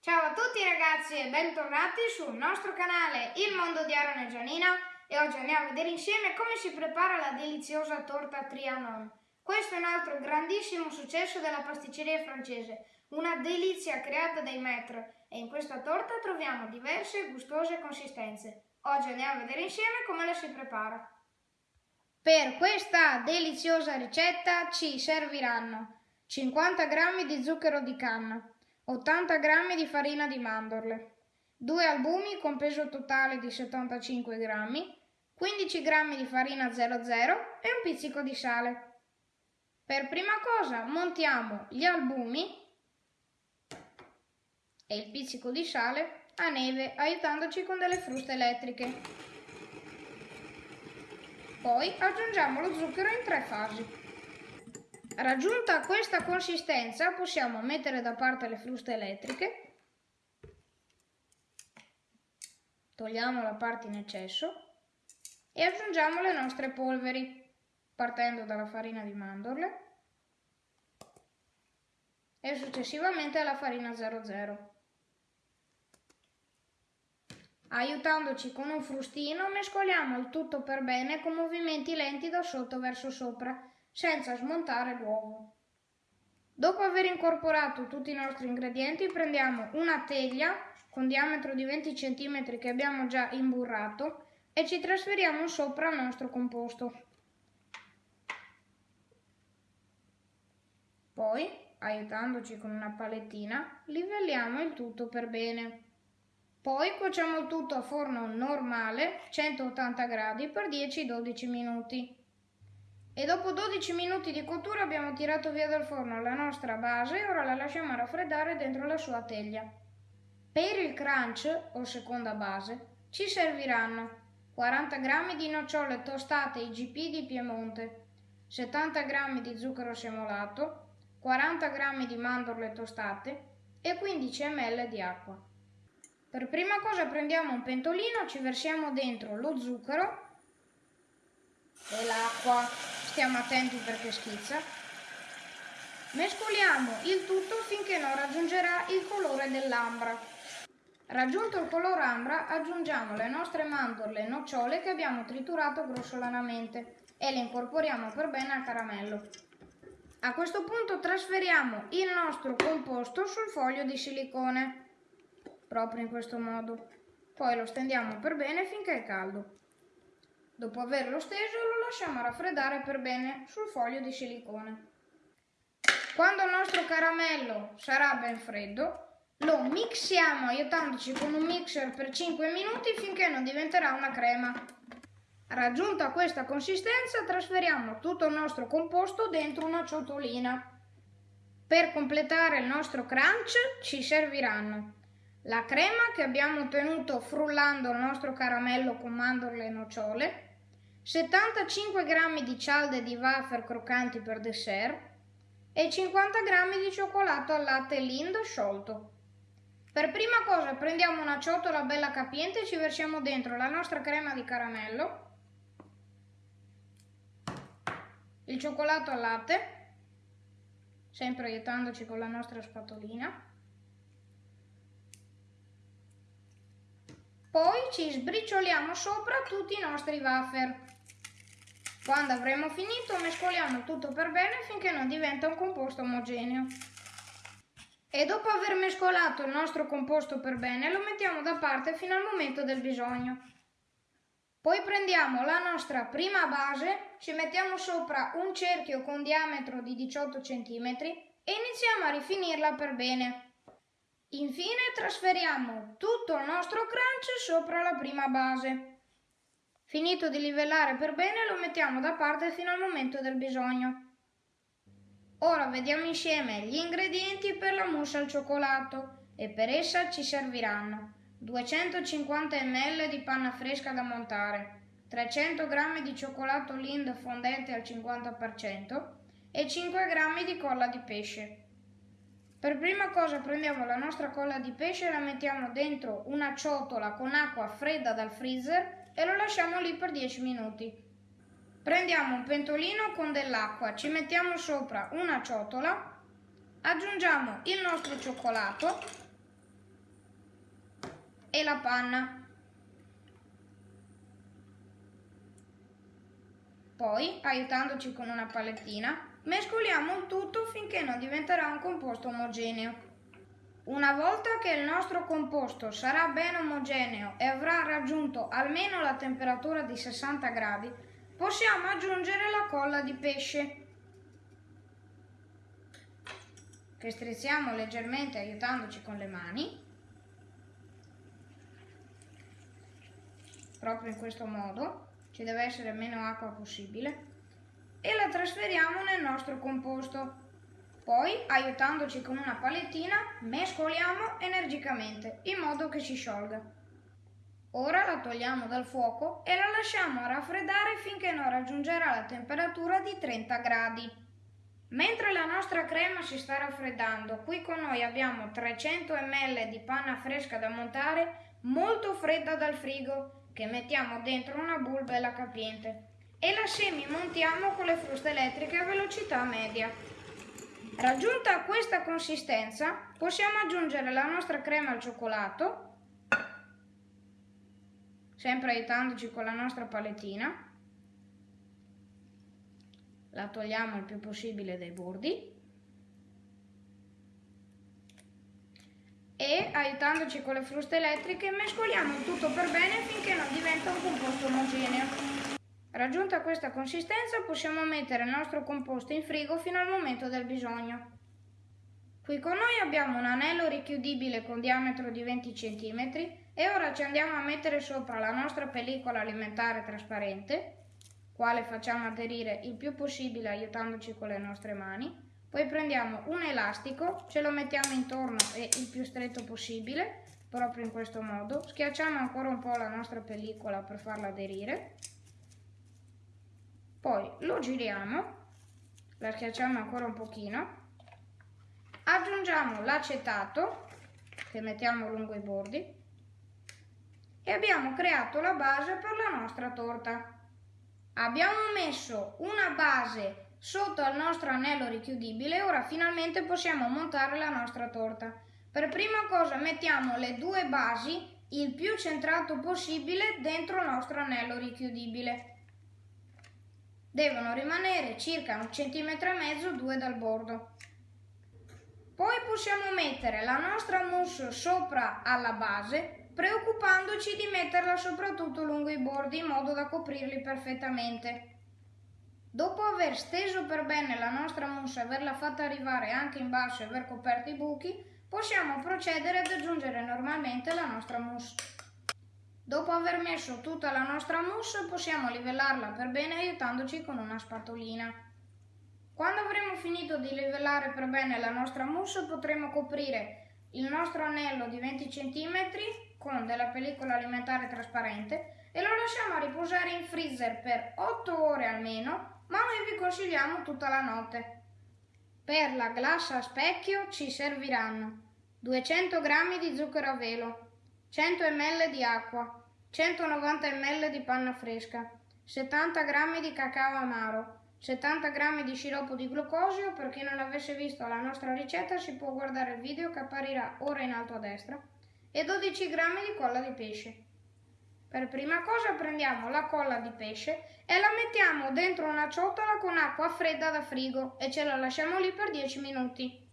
Ciao a tutti ragazzi e bentornati sul nostro canale Il Mondo di Aaron e Gianina e oggi andiamo a vedere insieme come si prepara la deliziosa torta Trianon. Questo è un altro grandissimo successo della pasticceria francese, una delizia creata dai maître e in questa torta troviamo diverse e gustose consistenze. Oggi andiamo a vedere insieme come la si prepara. Per questa deliziosa ricetta ci serviranno 50 g di zucchero di canna, 80 g di farina di mandorle, 2 albumi con peso totale di 75 g, 15 g di farina 00 e un pizzico di sale. Per prima cosa montiamo gli albumi e il pizzico di sale a neve aiutandoci con delle fruste elettriche. Poi aggiungiamo lo zucchero in tre fasi. Raggiunta questa consistenza possiamo mettere da parte le fruste elettriche, togliamo la parte in eccesso e aggiungiamo le nostre polveri partendo dalla farina di mandorle e successivamente alla farina 00. Aiutandoci con un frustino mescoliamo il tutto per bene con movimenti lenti da sotto verso sopra senza smontare l'uovo. Dopo aver incorporato tutti i nostri ingredienti prendiamo una teglia con diametro di 20 cm che abbiamo già imburrato e ci trasferiamo sopra il nostro composto. Poi, aiutandoci con una palettina, livelliamo il tutto per bene. Poi cuociamo il tutto a forno normale, 180 gradi, per 10-12 minuti e dopo 12 minuti di cottura abbiamo tirato via dal forno la nostra base e ora la lasciamo raffreddare dentro la sua teglia. Per il crunch o seconda base ci serviranno 40 g di nocciole tostate IGP di Piemonte, 70 g di zucchero semolato, 40 g di mandorle tostate e 15 ml di acqua. Per prima cosa prendiamo un pentolino, ci versiamo dentro lo zucchero e l'acqua stiamo attenti perché schizza. Mescoliamo il tutto finché non raggiungerà il colore dell'ambra. Raggiunto il colore ambra aggiungiamo le nostre mandorle e nocciole che abbiamo triturato grossolanamente e le incorporiamo per bene al caramello. A questo punto trasferiamo il nostro composto sul foglio di silicone, proprio in questo modo. Poi lo stendiamo per bene finché è caldo. Dopo averlo steso lo lasciamo raffreddare per bene sul foglio di silicone. Quando il nostro caramello sarà ben freddo, lo mixiamo aiutandoci con un mixer per 5 minuti finché non diventerà una crema. Raggiunta questa consistenza trasferiamo tutto il nostro composto dentro una ciotolina. Per completare il nostro crunch ci serviranno la crema che abbiamo ottenuto frullando il nostro caramello con mandorle e nocciole, 75 g di cialde di wafer croccanti per dessert e 50 g di cioccolato al latte Lind sciolto. Per prima cosa prendiamo una ciotola bella capiente e ci versiamo dentro la nostra crema di caramello, il cioccolato al latte, sempre aiutandoci con la nostra spatolina, poi ci sbricioliamo sopra tutti i nostri wafer. Quando avremo finito mescoliamo tutto per bene finché non diventa un composto omogeneo. E dopo aver mescolato il nostro composto per bene lo mettiamo da parte fino al momento del bisogno. Poi prendiamo la nostra prima base, ci mettiamo sopra un cerchio con diametro di 18 cm e iniziamo a rifinirla per bene. Infine trasferiamo tutto il nostro crunch sopra la prima base. Finito di livellare per bene lo mettiamo da parte fino al momento del bisogno. Ora vediamo insieme gli ingredienti per la mousse al cioccolato e per essa ci serviranno 250 ml di panna fresca da montare, 300 g di cioccolato Lind fondente al 50% e 5 g di colla di pesce. Per prima cosa prendiamo la nostra colla di pesce e la mettiamo dentro una ciotola con acqua fredda dal freezer e lo lasciamo lì per 10 minuti. Prendiamo un pentolino con dell'acqua, ci mettiamo sopra una ciotola, aggiungiamo il nostro cioccolato e la panna. Poi, aiutandoci con una palettina, mescoliamo il tutto finché non diventerà un composto omogeneo. Una volta che il nostro composto sarà ben omogeneo e avrà raggiunto almeno la temperatura di 60 gradi, possiamo aggiungere la colla di pesce, che strizziamo leggermente aiutandoci con le mani, proprio in questo modo ci deve essere meno acqua possibile, e la trasferiamo nel nostro composto. Poi, aiutandoci con una palettina, mescoliamo energicamente in modo che si sciolga. Ora la togliamo dal fuoco e la lasciamo raffreddare finché non raggiungerà la temperatura di 30 gradi. Mentre la nostra crema si sta raffreddando, qui con noi abbiamo 300 ml di panna fresca da montare molto fredda dal frigo che mettiamo dentro una bulbella capiente e la semi-montiamo con le fruste elettriche a velocità media. Raggiunta questa consistenza, possiamo aggiungere la nostra crema al cioccolato, sempre aiutandoci con la nostra palettina. La togliamo il più possibile dai bordi e aiutandoci con le fruste elettriche mescoliamo tutto per bene finché non diventa un composto omogeneo. Raggiunta questa consistenza possiamo mettere il nostro composto in frigo fino al momento del bisogno. Qui con noi abbiamo un anello richiudibile con diametro di 20 cm e ora ci andiamo a mettere sopra la nostra pellicola alimentare trasparente, quale facciamo aderire il più possibile aiutandoci con le nostre mani poi prendiamo un elastico, ce lo mettiamo intorno e il più stretto possibile, proprio in questo modo. Schiacciamo ancora un po' la nostra pellicola per farla aderire. Poi lo giriamo, la schiacciamo ancora un pochino. Aggiungiamo l'acetato, che mettiamo lungo i bordi. E abbiamo creato la base per la nostra torta. Abbiamo messo una base Sotto al nostro anello richiudibile ora finalmente possiamo montare la nostra torta. Per prima cosa mettiamo le due basi il più centrato possibile dentro il nostro anello richiudibile. Devono rimanere circa un centimetro e mezzo, due dal bordo. Poi possiamo mettere la nostra mousse sopra alla base, preoccupandoci di metterla soprattutto lungo i bordi in modo da coprirli perfettamente. Dopo aver steso per bene la nostra mousse e averla fatta arrivare anche in basso e aver coperto i buchi, possiamo procedere ad aggiungere normalmente la nostra mousse. Dopo aver messo tutta la nostra mousse possiamo livellarla per bene aiutandoci con una spatolina. Quando avremo finito di livellare per bene la nostra mousse potremo coprire il nostro anello di 20 cm con della pellicola alimentare trasparente e lo lasciamo a riposare in freezer per 8 ore almeno ma noi vi consigliamo tutta la notte. Per la glassa a specchio ci serviranno 200 g di zucchero a velo, 100 ml di acqua, 190 ml di panna fresca, 70 g di cacao amaro, 70 g di sciroppo di glucosio, per chi non avesse visto la nostra ricetta si può guardare il video che apparirà ora in alto a destra, e 12 g di colla di pesce. Per prima cosa prendiamo la colla di pesce e la mettiamo dentro una ciotola con acqua fredda da frigo e ce la lasciamo lì per 10 minuti.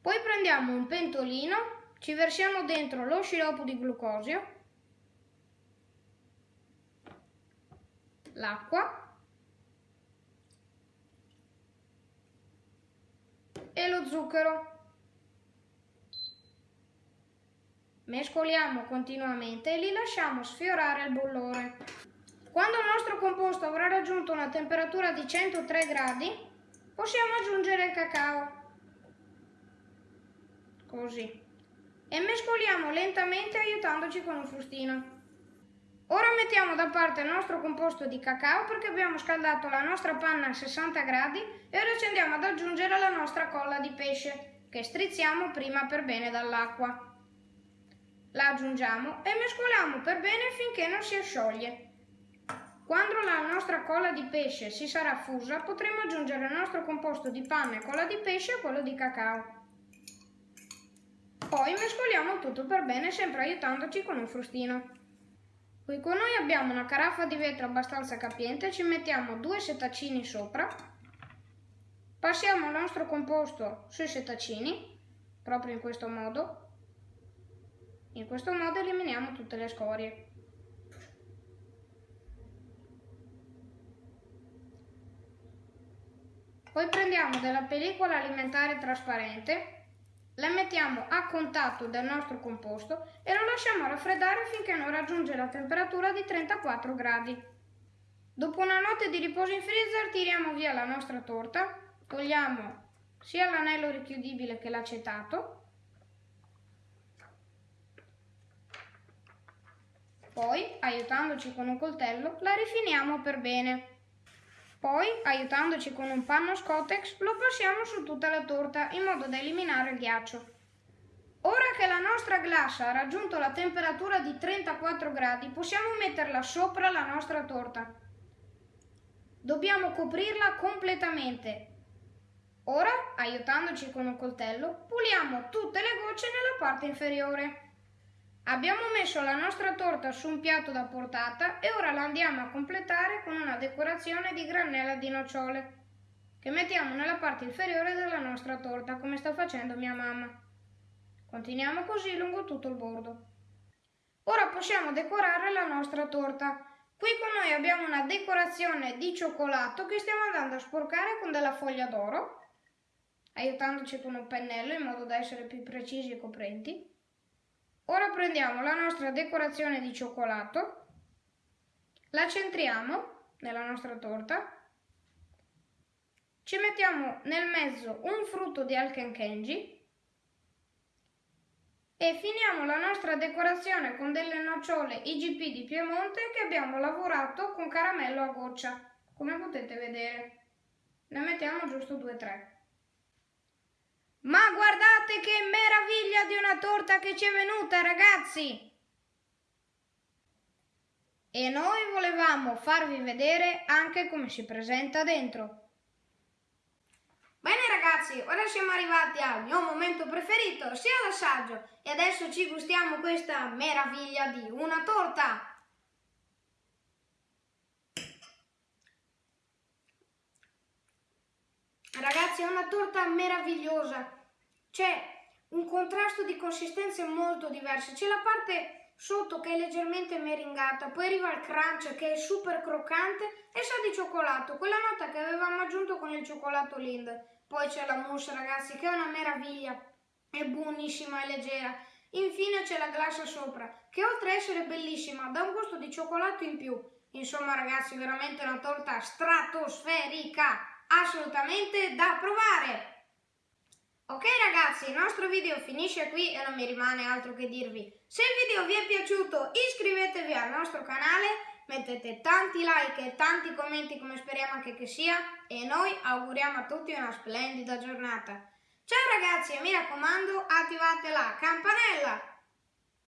Poi prendiamo un pentolino, ci versiamo dentro lo sciroppo di glucosio, l'acqua e lo zucchero. Mescoliamo continuamente e li lasciamo sfiorare al bollore. Quando il nostro composto avrà raggiunto una temperatura di 103 gradi, possiamo aggiungere il cacao. Così. E mescoliamo lentamente aiutandoci con un frustino. Ora mettiamo da parte il nostro composto di cacao perché abbiamo scaldato la nostra panna a 60 gradi e ora ci andiamo ad aggiungere la nostra colla di pesce che strizziamo prima per bene dall'acqua la aggiungiamo e mescoliamo per bene finché non si scioglie. Quando la nostra colla di pesce si sarà fusa potremo aggiungere il nostro composto di panna e colla di pesce a quello di cacao. Poi mescoliamo tutto per bene, sempre aiutandoci con un frustino. Qui con noi abbiamo una caraffa di vetro abbastanza capiente, ci mettiamo due setaccini sopra, passiamo il nostro composto sui setaccini, proprio in questo modo. In questo modo eliminiamo tutte le scorie. Poi prendiamo della pellicola alimentare trasparente, la mettiamo a contatto del nostro composto e lo lasciamo raffreddare finché non raggiunge la temperatura di 34 gradi. Dopo una notte di riposo in freezer tiriamo via la nostra torta, togliamo sia l'anello richiudibile che l'acetato, poi aiutandoci con un coltello la rifiniamo per bene. Poi, aiutandoci con un panno Scotex, lo passiamo su tutta la torta in modo da eliminare il ghiaccio. Ora che la nostra glassa ha raggiunto la temperatura di 34 gradi, possiamo metterla sopra la nostra torta. Dobbiamo coprirla completamente. Ora, aiutandoci con un coltello, puliamo tutte le gocce nella parte inferiore. Abbiamo messo la nostra torta su un piatto da portata e ora la andiamo a completare con una decorazione di granella di nocciole che mettiamo nella parte inferiore della nostra torta come sta facendo mia mamma. Continuiamo così lungo tutto il bordo. Ora possiamo decorare la nostra torta. Qui con noi abbiamo una decorazione di cioccolato che stiamo andando a sporcare con della foglia d'oro, aiutandoci con un pennello in modo da essere più precisi e coprenti. Ora prendiamo la nostra decorazione di cioccolato, la centriamo nella nostra torta, ci mettiamo nel mezzo un frutto di Alkenkenji e finiamo la nostra decorazione con delle nocciole IGP di Piemonte che abbiamo lavorato con caramello a goccia, come potete vedere. Ne mettiamo giusto 2-3. Ma guardate che meraviglia di una torta che ci è venuta, ragazzi! E noi volevamo farvi vedere anche come si presenta dentro. Bene ragazzi, ora siamo arrivati al mio momento preferito, sia l'assaggio, e adesso ci gustiamo questa meraviglia di una torta. Ragazzi, è una torta meravigliosa. C'è un contrasto di consistenze molto diverse. C'è la parte sotto che è leggermente meringata, poi arriva il crunch che è super croccante e sa di cioccolato, quella nota che avevamo aggiunto con il cioccolato Lind. Poi c'è la mousse, ragazzi, che è una meraviglia. È buonissima e leggera. Infine c'è la glassa sopra, che oltre a essere bellissima, dà un gusto di cioccolato in più. Insomma, ragazzi, veramente una torta stratosferica assolutamente da provare! Ok ragazzi, il nostro video finisce qui e non mi rimane altro che dirvi. Se il video vi è piaciuto iscrivetevi al nostro canale, mettete tanti like e tanti commenti come speriamo anche che sia e noi auguriamo a tutti una splendida giornata. Ciao ragazzi e mi raccomando attivate la campanella